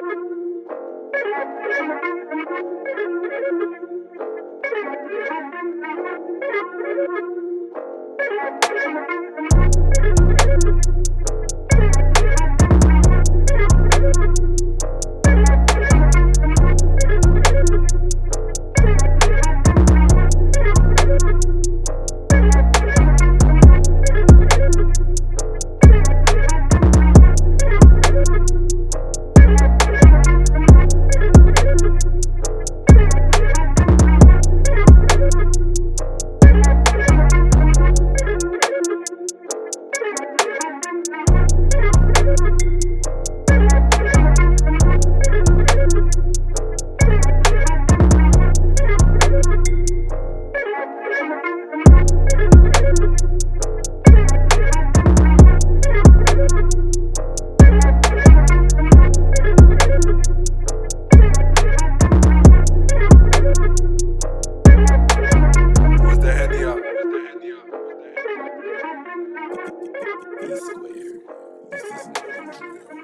Thank you. B square. This is not